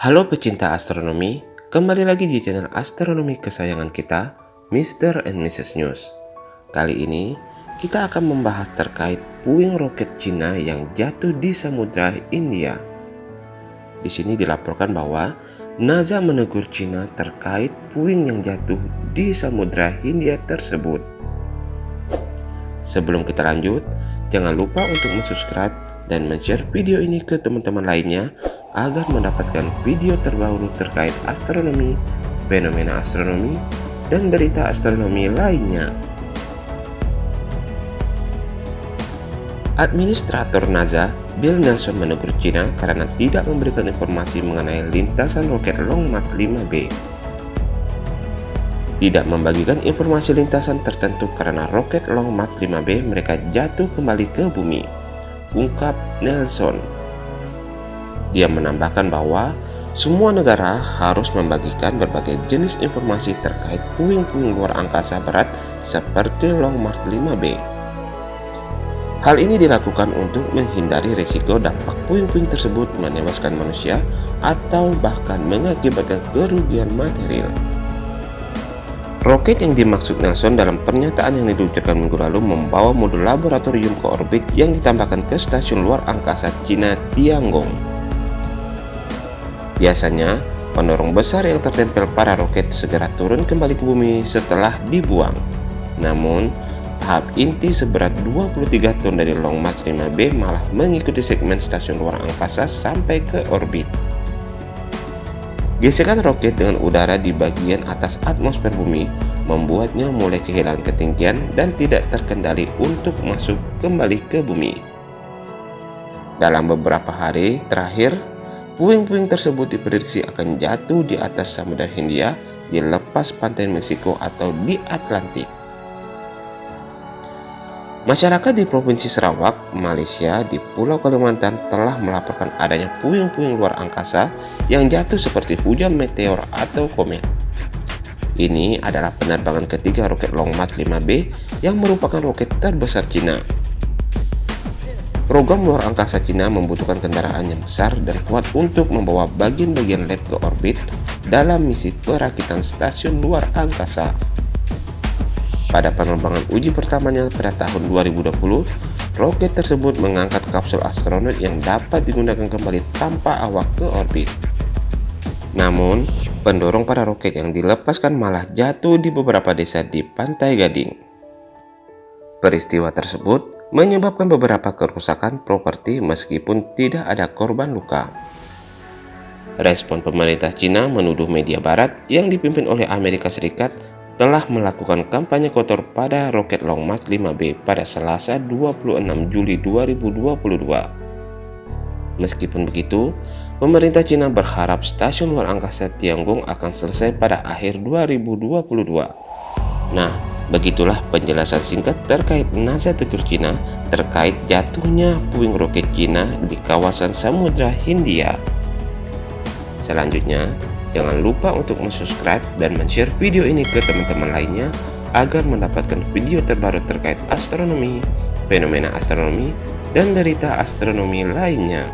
Halo pecinta astronomi, kembali lagi di channel astronomi kesayangan kita, Mr. and Mrs. News. Kali ini, kita akan membahas terkait puing roket Cina yang jatuh di Samudra India. Di sini dilaporkan bahwa NASA menegur Cina terkait puing yang jatuh di Samudra Hindia tersebut. Sebelum kita lanjut, jangan lupa untuk subscribe dan share video ini ke teman-teman lainnya agar mendapatkan video terbaru terkait astronomi, fenomena astronomi, dan berita astronomi lainnya. Administrator NASA, Bill Nelson menegur China karena tidak memberikan informasi mengenai lintasan roket Long March 5B. Tidak membagikan informasi lintasan tertentu karena roket Long March 5B mereka jatuh kembali ke bumi, ungkap Nelson. Dia menambahkan bahwa semua negara harus membagikan berbagai jenis informasi terkait puing-puing luar angkasa berat seperti Long March 5B. Hal ini dilakukan untuk menghindari risiko dampak puing-puing tersebut menewaskan manusia atau bahkan mengakibatkan kerugian material. Roket yang dimaksud Nelson dalam pernyataan yang diluncurkan minggu lalu membawa modul laboratorium ke orbit yang ditambahkan ke stasiun luar angkasa Cina Tiangong. Biasanya, pendorong besar yang tertempel pada roket segera turun kembali ke bumi setelah dibuang. Namun, tahap inti seberat 23 ton dari Long March 5B malah mengikuti segmen stasiun luar angkasa sampai ke orbit. Gesekan roket dengan udara di bagian atas atmosfer bumi membuatnya mulai kehilangan ketinggian dan tidak terkendali untuk masuk kembali ke bumi. Dalam beberapa hari terakhir, Puing-puing tersebut diprediksi akan jatuh di atas Samudra Hindia di lepas pantai Meksiko atau di Atlantik. Masyarakat di Provinsi Sarawak, Malaysia di Pulau Kalimantan telah melaporkan adanya puing-puing luar angkasa yang jatuh seperti hujan meteor atau komet. Ini adalah penerbangan ketiga roket Long March 5B yang merupakan roket terbesar Cina Program luar angkasa Cina membutuhkan kendaraan yang besar dan kuat untuk membawa bagian-bagian lab ke orbit dalam misi perakitan stasiun luar angkasa. Pada penerbangan uji pertamanya pada tahun 2020, roket tersebut mengangkat kapsul astronot yang dapat digunakan kembali tanpa awak ke orbit. Namun, pendorong pada roket yang dilepaskan malah jatuh di beberapa desa di Pantai Gading. Peristiwa tersebut menyebabkan beberapa kerusakan properti meskipun tidak ada korban luka. Respon pemerintah Cina menuduh media barat yang dipimpin oleh Amerika Serikat telah melakukan kampanye kotor pada roket Long March 5B pada Selasa 26 Juli 2022. Meskipun begitu, pemerintah Cina berharap stasiun luar angkasa Tiangong akan selesai pada akhir 2022. Nah, Begitulah penjelasan singkat terkait NASA tegur Cina terkait jatuhnya puing roket Cina di kawasan Samudra Hindia. Selanjutnya, jangan lupa untuk subscribe dan share video ini ke teman-teman lainnya agar mendapatkan video terbaru terkait astronomi, fenomena astronomi, dan berita astronomi lainnya.